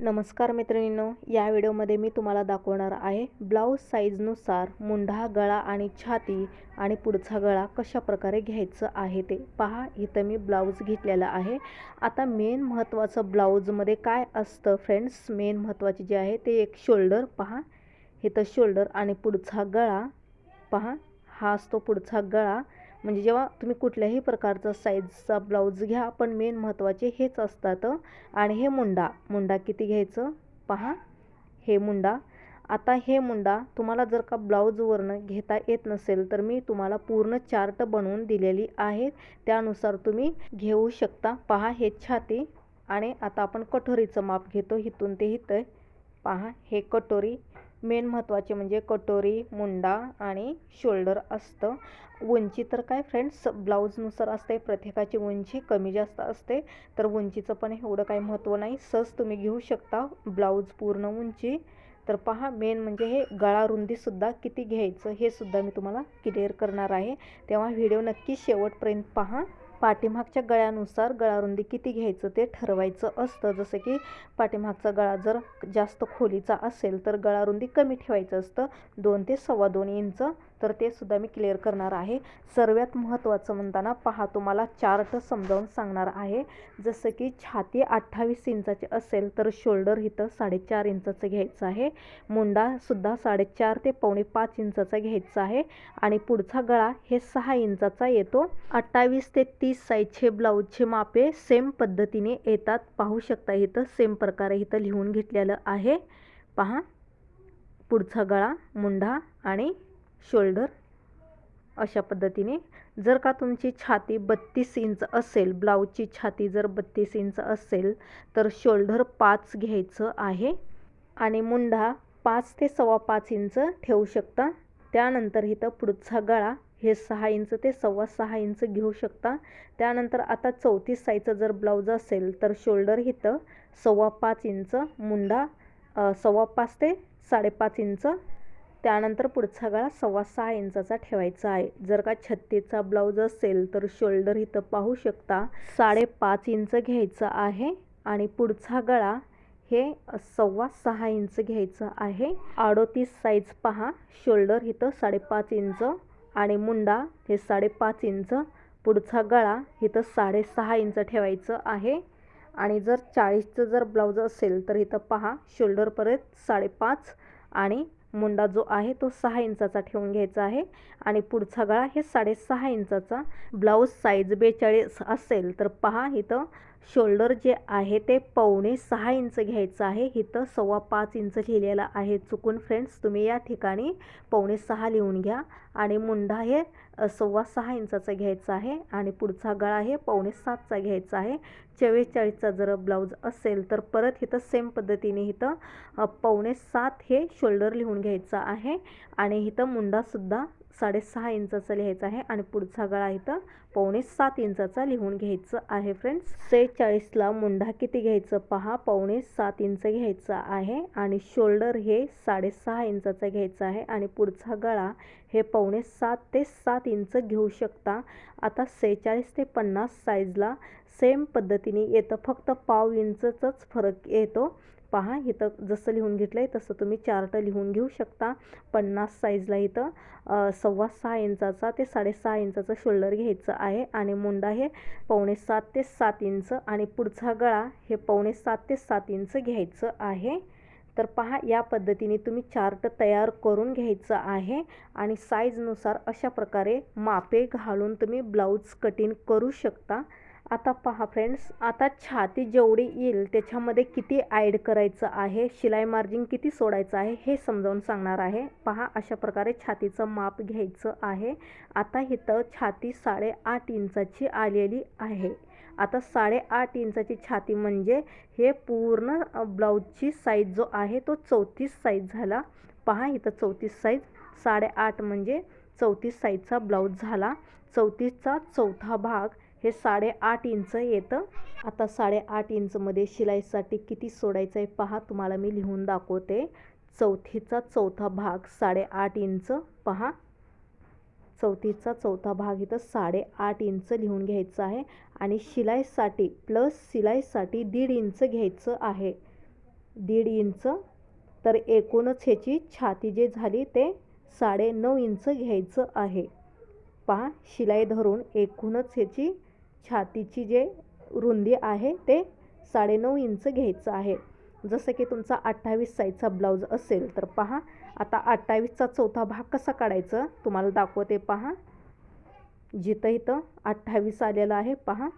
नमस्कार मैत्रिणींनो या व्हिडिओमध्ये मी तुम्हाला दाखवणार आहे ब्लाऊज साईजनुसार मुंढा गळा आणि छाती आणि पुढचा गळा कशा प्रकारे घ्यायचं आहे ते पहा. इथं मी ब्लाऊज घेतलेला आहे. आता मेन महत्त्वाचं ब्लाऊजमध्ये काय असतं फ्रेंड्स? मेन महत्त्वाचे जे आहे ते एक शोल्डर पहा. इथं शोल्डर आणि पुढचा गळा पहा. हा असतो पुढचा गळा. म्हणजे जेव्हा तुम्ही कुठल्याही प्रकारचा साईजचा ब्लाऊज घ्या पण मेन महत्त्वाचे हेच असतात आणि हे मुंडा. मुंडा किती घ्यायचं? पहा. हे मुंडा. आता हे मुंडा तुम्हाला जर का ब्लाऊजवरनं घेता येत नसेल तर मी तुम्हाला पूर्ण चार्ट बनवून दिलेली आहे त्यानुसार तुम्ही घेऊ शकता. पहा हे छाती आणि आता आपण कटोरीचं माप घेतो. इथून ते इथं. पहा हे कटोरी. मेन महत्त्वाचे म्हणजे कटोरी मुंडा आणि शोल्डर असतं. उंची तर काय फ्रेंड्स ब्लाऊजनुसार असते प्रत्येकाची उंची कमी जास्त असते. तर उंचीचं पण एवढं काही महत्त्व नाही. सहज तुम्ही घेऊ शकता ब्लाऊज पूर्ण उंची. तर पहा मेन म्हणजे हे गळा रुंदीसुद्धा किती घ्यायचं हे सुद्धा मी तुम्हाला क्लिअर करणार आहे. तेव्हा व्हिडिओ नक्की शेवटपर्यंत पहा. पाठीमागच्या गळ्यानुसार गळारुंदी किती घ्यायचं ते ठरवायचं असतं. जसं की पाठीमागचा गळा जर जास्त खोलीचा असेल तर गळारुंदी कमी ठेवायचं असतं. दोन ते सव्वा दोन इंच तर ते सुद्धा मी क्लिअर करणार आहे. सर्वात महत्त्वाचं म्हणताना पहा तुम्हाला चार्ट समजावून सांगणार आहे. जसं की छाती अठ्ठावीस इंचाची असेल तर शोल्डर इथं साडेचार इंचाचं घ्यायचं आहे. मुंडासुद्धा साडेचार ते पावणे पाच इंचाचा घ्यायचा आहे. आणि पुढचा गळा हे सहा इंचाचा येतो. अठ्ठावीस ते तीस साईजचे ब्लाऊजचे मापे सेम पद्धतीने येतात. पाहू शकता इथं सेम प्रकारे इथं लिहून घेतलेलं आहे. पहा पुढचा गळा मुंडा आणि शोल्डर अशा पद्धतीने. जर का तुमची छाती बत्तीस इंच असेल ब्लाऊजची छाती जर बत्तीस इंच असेल तर शोल्डर पाच घ्यायचं आहे. आणि मुंडा पाच ते सव्वा पाच इंच ठेवू शकता. त्यानंतर इथं पुढचा गळा हे सहा इंच ते सव्वा सहा इंच घेऊ शकता. त्यानंतर आता चौतीस साईजचं जर ब्लाऊज असेल तर शोल्डर इथं सव्वा पाच इंच मुंडा सव्वा पाच ते साडेपाच इंच त्यानंतर पुढचा गळा सव्वा सहा इंचाचा ठेवायचा आहे. जर का छत्तीचा ब्लाऊज असेल तर शोल्डर इथं पाहू शकता साडेपाच इंच घ्यायचं आहे आणि पुढचा गळा हे सव्वा सहा इंच घ्यायचं आहे. अडोतीस साईज पहा. शोल्डर इथं साडेपाच इंच आणि मुंडा हे साडेपाच इंच. पुढचा गळा इथं साडेसहा इंच ठेवायचं आहे. आणि जर चाळीसचं जर ब्लाऊज असेल तर इथं पहा. शोल्डरपर्यंत साडेपाच आणि मुंडा जो आहे तो सहा इंचाचा ठेवून घ्यायचा आहे. आणि पुढचा गळा हे साडेसहा इंचाचा. ब्लाऊज साईज बेचाळीस असेल तर पहा इथं शोल्डर जे आहे ते पावणे सहा इंच घ्यायचं आहे. इथं सव्वा पाच इंच लिहिलेलं आहे. चुकून फ्रेंड्स तुम्ही या ठिकाणी पावणे सहा लिहून घ्या. आणि मुंडा हे सव्वा सहा इंचाचा घ्यायचा आहे. आणि पुढचा गळा हे पावणे सातचा घ्यायचा आहे. चव्वेचाळीसचा जर ब्लाऊज असेल तर परत इथं सेम पद्धतीने इथं पावणे सात हे शोल्डर लिहून घ्यायचं आहे. आणि इथं मुंडासुद्धा साडेसहा इंचाचा लिहायचा आहे आणि पुढचा गळा इथं पावणे सात इंचाचा लिहून घ्यायचं आहे फ्रेंड्स सेहेचाळीसला मुंडा किती घ्यायचं पहा? पावणे सात इंच घ्यायचं आहे आणि शोल्डर हे साडेसहा इंचाचा घ्यायचा आहे आणि पुढचा गळा हे पावणे सात ते सात इंच घेऊ शकता. आता सेहेचाळीस ते पन्नास साईजला सेम पद्धतीने येतं. फक्त पाव इंचचाच फरक येतो. पहा इथं जसं लिहून घेतलं आहे तसं तुम्ही चार्ट लिहून घेऊ शकता. पन्नास साईजला इथं सव्वा सहा इंचाचा ते साडेसहा इंचाचं शोल्डर घ्यायचं आहे आणि मुंडा हे पावणे सात ते सात इंच आणि पुढचा गळा हे पावणे सात ते सात इंच घ्यायचं आहे. तर पहा या पद्धतीने तुम्ही चार्ट तयार करून घ्यायचं आहे आणि साईजनुसार अशा प्रकारे मापे घालून तुम्ही ब्लाऊज कटिंग करू शकता. आता पहा फ्रेंड्स आता छाती जेवढी येईल त्याच्यामध्ये किती ॲड करायचं आहे शिलाई मार्जिन किती सोडायचं आहे हे समजावून सांगणार आहे. पहा अशा प्रकारे छातीचं माप घ्यायचं आहे. आता इथं छाती साडेआठ इंचाची आलेली आहे. आता साडेआठ इंचाची छाती म्हणजे हे पूर्ण ब्लाऊजची साईज जो आहे तो चौतीस साईज झाला. पहा इथं चौतीस साईज साडेआठ म्हणजे चौतीस साईजचा ब्लाऊज झाला. चौतीसचा चौथा भाग हे साडेआठ इंच येतं. आता साडेआठ इंचमध्ये शिलाईसाठी किती सोडायचं आहे पहा तुम्हाला मी लिहून दाखवते. चौथीचा चौथा भाग साडेआठ इंच पहा. चौथीचा चौथा भाग इथं साडेआठ इंच लिहून घ्यायचं आहे आणि शिलाईसाठी प्लस शिलाईसाठी दीड इंच घ्यायचं आहे. दीड इंच तर एकूणच ह्याची छाती जे झाली ते साडे नऊ इंच घ्यायचं आहे. पहा शिलाई धरून एकूणच ह्याची छातीची जे रुंदी आहे ते साडेनऊ इंच घ्यायचं आहे. जसं की तुमचा अठ्ठावीस साईजचा ब्लाऊज असेल तर पहा आता अठ्ठावीसचा चौथा भाग कसा काढायचा? तुम्हाला दाखवते पहा. जिथं इथं अठ्ठावीस आलेलं आहे पहा.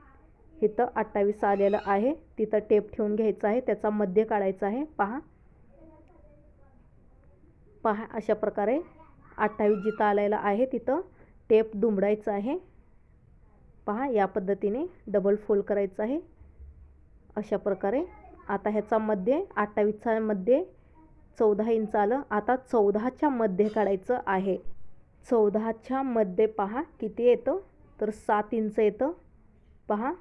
इथं अठ्ठावीस आलेलं आहे तिथं टेप ठेवून घ्यायचं आहे त्याचा मध्य काढायचा आहे पहा. पहा अशा प्रकारे अठ्ठावीस जिथं आलेलं आहे तिथं टेप दुमडायचं आहे. पहा या पद्धतीने डबल फोल्ड करायचं आहे. अशा प्रकारे. आता ह्याचा मध्ये अठ्ठावीसच्या मध्ये चौदा इंच आलं. आता चौदाच्या मध्ये काढायचं आहे. चौदाच्या मध्ये पहा किती येतं? तर सात इंच येतं. पहा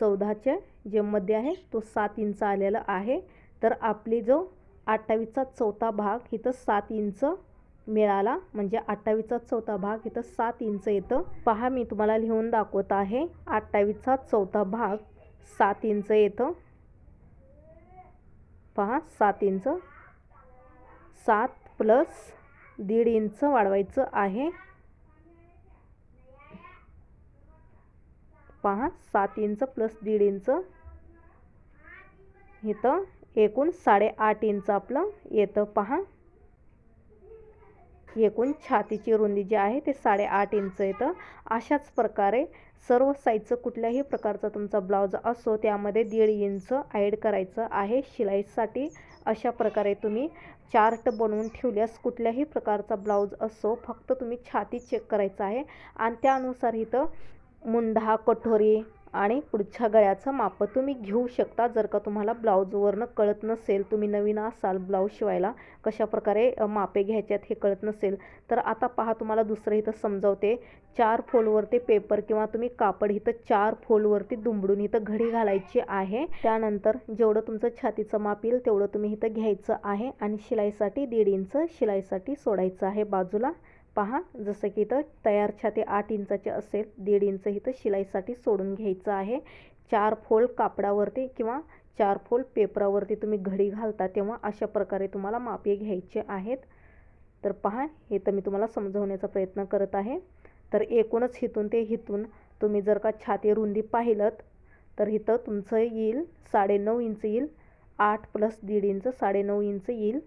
चौदाचे जे मध्ये आहे तो सात इंच आलेला आहे. तर आपली जो अठ्ठावीसचा चौथा भाग इथं सात इंच मिळाला. म्हणजे अठ्ठावीसचा चौथा भाग इथं सात इंच येतं. पहा मी तुम्हाला लिहून दाखवत आहे. अठ्ठावीसचा चौथा भाग सात इंच येतं. पहा सात इंच. सात प्लस दीड इंच वाढवायचं आहे. पहा सात इंच प्लस दीड इंच. इथं एकूण साडेआठ इंच आपलं येतं. पहा एकूण छातीची रुंदी जी आहे ते साडेआठ इंच येतं अशाच प्रकारे सर्व साईजचं कुठल्याही प्रकारचा तुमचा ब्लाऊज असो त्यामध्ये दीड इंच ॲड करायचं आहे. शिलाईसाठी अशा प्रकारे तुम्ही चार्ट बनवून ठेवल्यास कुठल्याही प्रकारचा ब्लाऊज असो फक्त तुम्ही छाती चेक करायचं आहे. आणि त्यानुसार इथं मुंढा कठोरी आणि पुढच्या गळ्याचं माप तुम्ही घेऊ शकता. जर का तुम्हाला ब्लाऊजवरनं कळत नसेल तुम्ही नवीन असाल ब्लाऊज शिवायला कशाप्रकारे मापे घ्यायच्यात हे कळत नसेल तर आता पहा तुम्हाला दुसरं इथं समजावते. चार फोलवरती पेपर किंवा तुम्ही कापड इथं चार फोलवरती दुमडून इथं घडी घालायची आहे. त्यानंतर जेवढं तुमचं छातीचं माप येईल तेवढं तुम्ही इथं घ्यायचं आहे आणि शिलाईसाठी दीड इंच शिलाईसाठी सोडायचं आहे बाजूला. पहा जसं की इथं तयार छाती आठ इंचाचे असेल दीड इंच इथं शिलाईसाठी सोडून घ्यायचं आहे. चार फोल्ड कापडावरती किंवा चार फोल्ड पेपरावरती तुम्ही घडी घालता तेव्हा अशा प्रकारे तुम्हाला मापे घ्यायचे आहेत. तर पहा हे तर मी तुम्हाला समजवण्याचा प्रयत्न करत आहे. तर एकूणच हिथून ते हिथून तुम्ही जर का छाती रुंदी पाहिलं तर इथं तुमचं येईल साडेनऊ इंच येईल आठ प्लस दीड इंच साडेनऊ इंच येईल.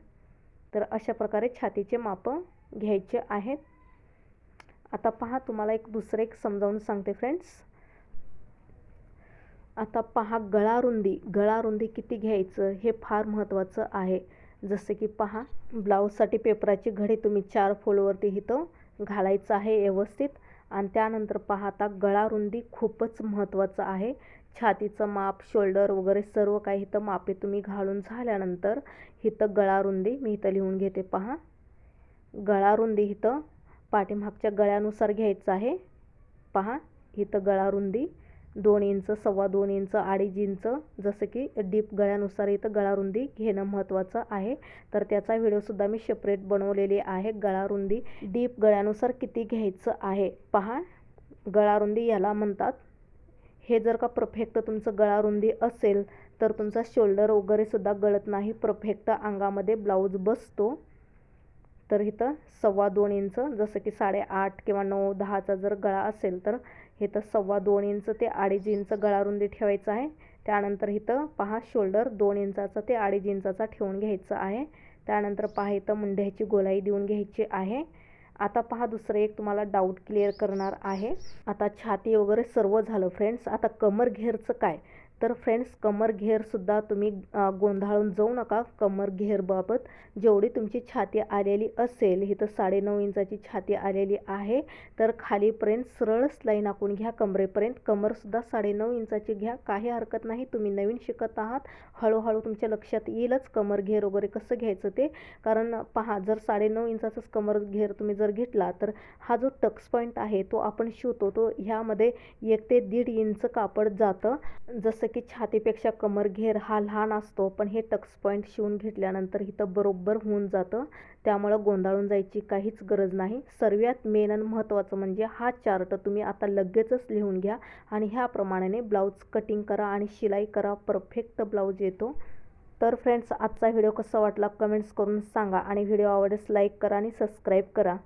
तर अशा प्रकारे छातीचे मापं घ्यायचे आहेत. आता पहा तुम्हाला एक दुसरं एक समजावून सांगते फ्रेंड्स आता पहा गळा रुंदी गळा रुंदी किती घ्यायचं हे फार महत्त्वाचं आहे. जसे की पहा ब्लाऊजसाठी पेपराची घडी तुम्ही चार फोलवरती इथं घालायचं आहे व्यवस्थित. आणि त्यानंतर पहा आता गळा रुंदी खूपच महत्त्वाचं आहे. छातीचं माप शोल्डर वगैरे सर्व काही इथं मापे तुम्ही घालून झाल्यानंतर इथं गळा रुंदी मी इथं लिहून घेते पहा. गळा रुंदी इथं पाठीमागच्या गळ्यानुसार घ्यायचं आहे. पहा इथं गळा रुंदी दोन इंच सव्वा दोन इंच अडीच इंच जसं की डीप गळ्यानुसार इथं गळा रुंदी घेणं महत्त्वाचं आहे. तर त्याचा व्हिडिओसुद्धा मी सेपरेट बनवलेली आहे. गळा रुंदी डीप गळ्यानुसार किती घ्यायचं आहे? पहा गळा रुंदी याला म्हणतात. हे जर का परफेक्ट तुमचं गळा रुंदी असेल तर तुमचा शोल्डर वगैरेसुद्धा गळत नाही. परफेक्ट अंगामध्ये ब्लाऊज बसतो. तर इथं सव्वा दोन इंच जसं की साडेआठ किंवा नऊ दहाचा जर गळा असेल तर इथं सव्वा दोन इंच ते अडीच इंच गळा रुंदी ठेवायचं आहे. त्यानंतर इथं पहा शोल्डर दोन इंचाचा ते अडीच इंचाचा ठेवून घ्यायचं आहे. त्यानंतर पहा इथं मुंढ्याची गोलाई देऊन घ्यायची आहे. आता पहा दुसरं एक तुम्हाला डाऊट क्लिअर करणार आहे. आता छाती वगैरे सर्व झालं फ्रेंड्स आता कमर घेरचं काय? तर फ्रेंड्स कमर घेरसुद्धा तुम्ही गोंधळून जाऊ नका कमर घेरबाबत जेवढी तुमची छाती आलेली असेल ही तर साडेनऊ इंचाची छाती आलेली आहे तर खालीपर्यंत सरळच लाईन आखून घ्या कमरेपर्यंत. कमरसुद्धा साडेनऊ इंचाची घ्या. काही हरकत नाही तुम्ही नवीन शिकत आहात. हळूहळू तुमच्या लक्षात येईलच कमर घेर वगैरे कसं घ्यायचं ते. कारण पहा जर साडेनऊ इंचाचाच कमर घेर तुम्ही जर घेतला तर हा जो टक्स पॉईंट आहे तो आपण शिवतो तो ह्यामध्ये एक ते दीड इंच कापड जातं. जसं की छातीपेक्षा कमर घेर हा लहान असतो पण हे टक्स पॉईंट शिवून घेतल्यानंतर इथं बरोबर होऊन जातं. त्यामुळं गोंधळून जायची काहीच गरज नाही. सर्वात मेन आणि महत्त्वाचं म्हणजे हा चार्ट तुम्ही आता लगेचच लिहून घ्या आणि ह्याप्रमाणे ब्लाऊज कटिंग करा आणि शिलाई करा. परफेक्ट ब्लाऊज येतो. तर फ्रेंड्स आजचा व्हिडिओ कसा वाटला? कमेंट्स करून सांगा आणि व्हिडिओ आवडल्यास लाईक करा आणि सबस्क्राईब करा.